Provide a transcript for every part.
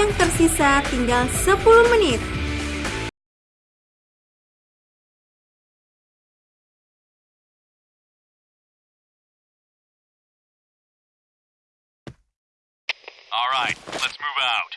yang tersisa tinggal 10 menit. Alright, let's move out.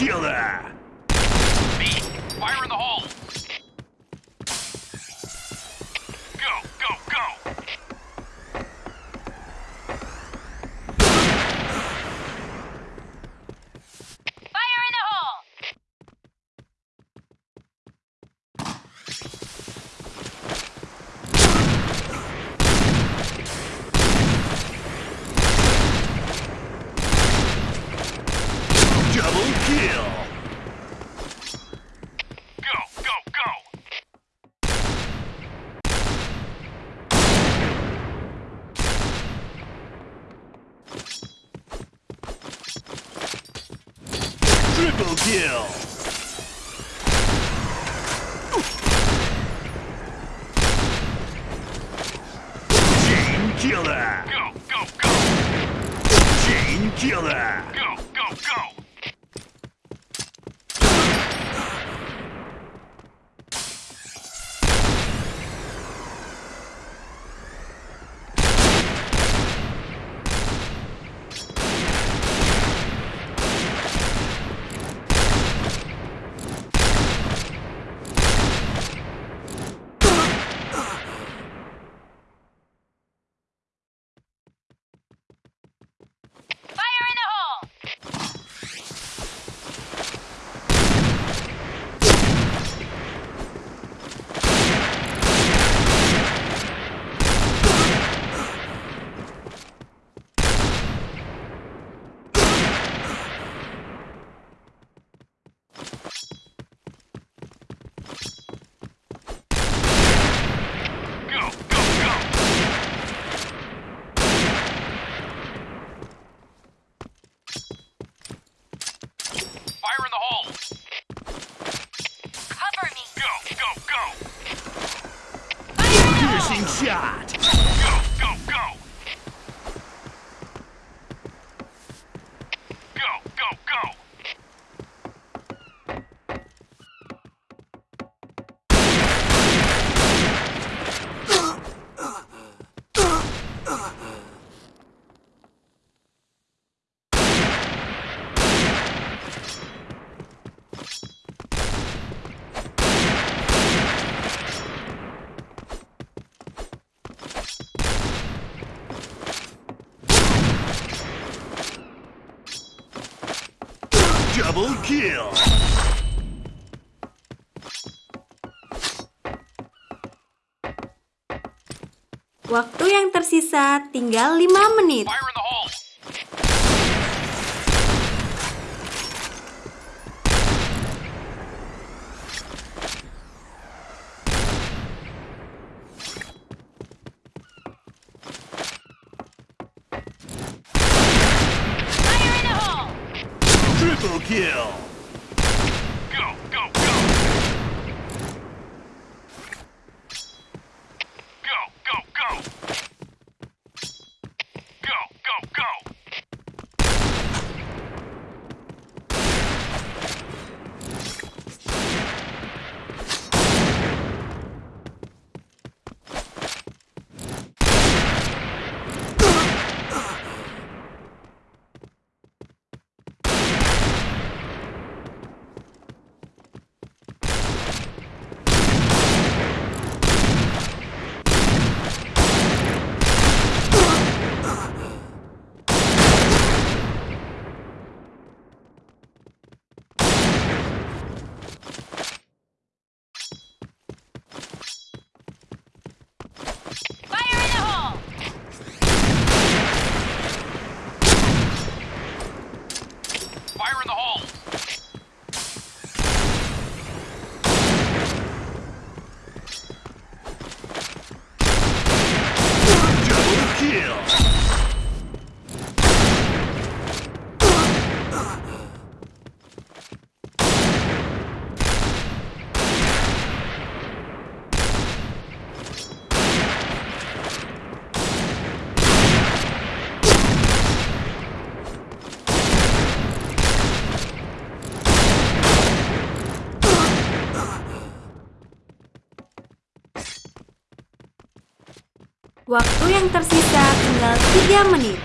kill Triple kill! Chain killer! Go, go, go! Chain killer! Go, go, go! Fire in the hole! Double kill! Waktu yang tersisa tinggal 5 menit. Fire. Waktu yang tersisa tinggal 3 menit.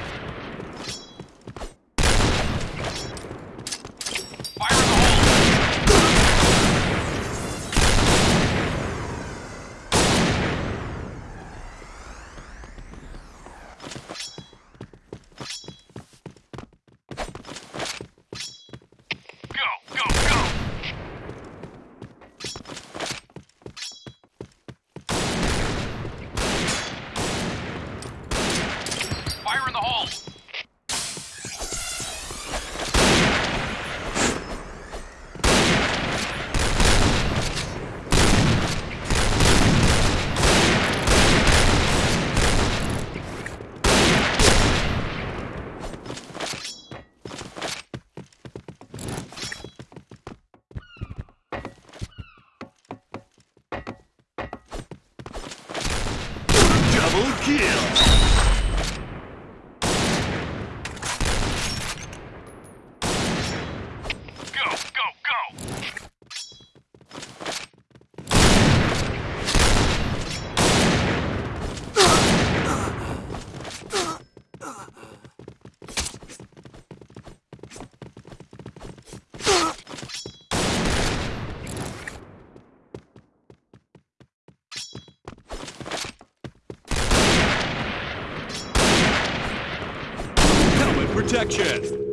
protection.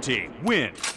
team wins.